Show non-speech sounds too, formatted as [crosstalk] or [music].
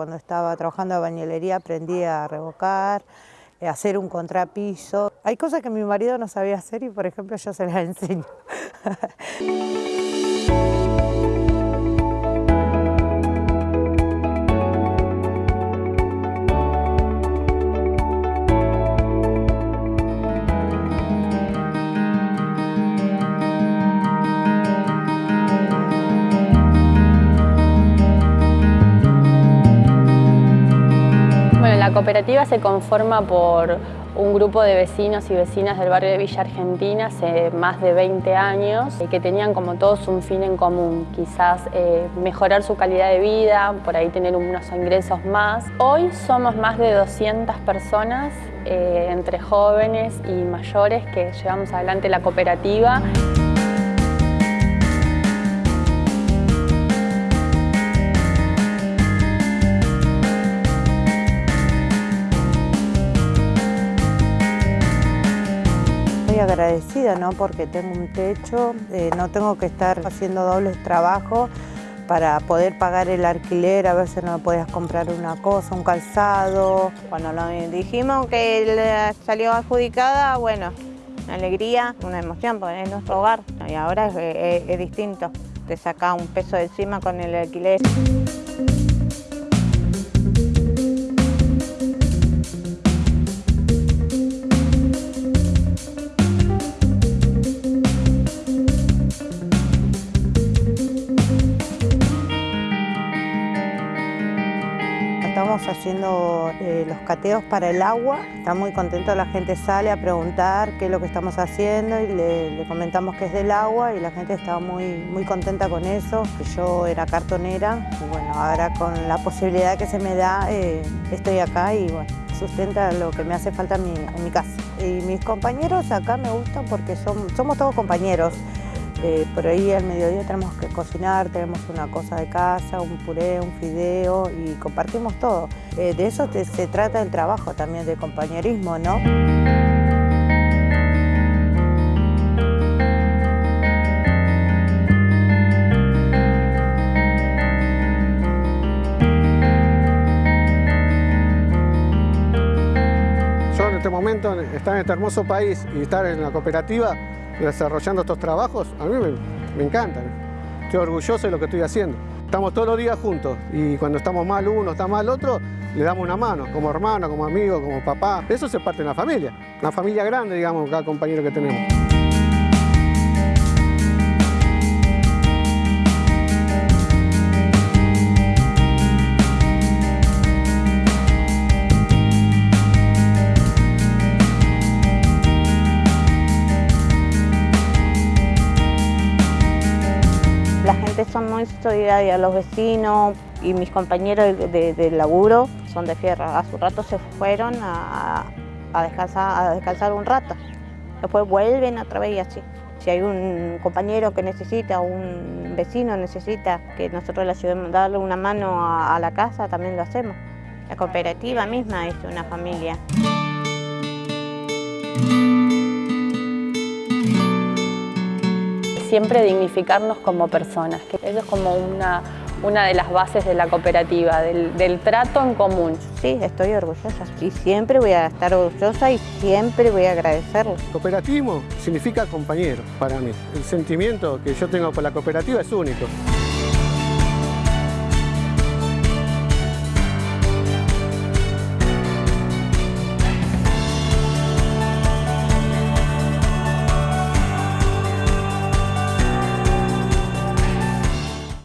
cuando estaba trabajando en bañilería aprendí a revocar, a hacer un contrapiso. Hay cosas que mi marido no sabía hacer y por ejemplo yo se las [laughs] enseño. La cooperativa se conforma por un grupo de vecinos y vecinas del barrio de Villa Argentina hace más de 20 años y que tenían como todos un fin en común, quizás eh, mejorar su calidad de vida, por ahí tener unos ingresos más. Hoy somos más de 200 personas, eh, entre jóvenes y mayores, que llevamos adelante la cooperativa. Agradecida, ¿no? Porque tengo un techo, eh, no tengo que estar haciendo dobles trabajos para poder pagar el alquiler, a veces no podías comprar una cosa, un calzado. Cuando nos dijimos que salió adjudicada, bueno, una alegría, una emoción, porque es nuestro hogar y ahora es, es distinto, te saca un peso de encima con el alquiler. Haciendo eh, los cateos para el agua. Está muy contento, la gente sale a preguntar qué es lo que estamos haciendo y le, comentamos que es del agua y la gente estaba muy, muy contenta con eso. Yo era cartonera y bueno, ahora con la posibilidad que se me da eh, estoy acá y sustenta lo que me hace falta en mi, casa. Y mis compañeros acá me gustan porque somos todos compañeros. Eh, por ahí al mediodía tenemos que cocinar, tenemos una cosa de casa, un puré, un fideo y compartimos todo. Eh, de eso se trata el trabajo también, de compañerismo, ¿no? Momento, estar en este hermoso país y estar en la cooperativa, desarrollando estos trabajos, a mí me, encantan. Estoy orgulloso de lo que estoy haciendo. Estamos todos los días juntos y cuando estamos mal uno, está mal otro, le damos una mano, como hermano, como amigo, como papá. Eso se parte de la familia, una familia grande, digamos, cada compañero que tenemos. Son muy solidarias, los vecinos y mis compañeros de, laburo son de fierro. A su rato se fueron a, descansar, a descansar un rato, después vuelven otra vez y así. Si hay un compañero que necesita, un vecino necesita que nosotros le ayudemos a darle una mano a la casa, también lo hacemos. La cooperativa misma es una familia. Siempre dignificarnos como personas, que eso es como una, una de las bases de la cooperativa, del, trato en común. Sí, estoy orgullosa y siempre voy a estar orgullosa y siempre voy a agradecerlo. Cooperativismo significa compañero para mí. El sentimiento que yo tengo por la cooperativa es único.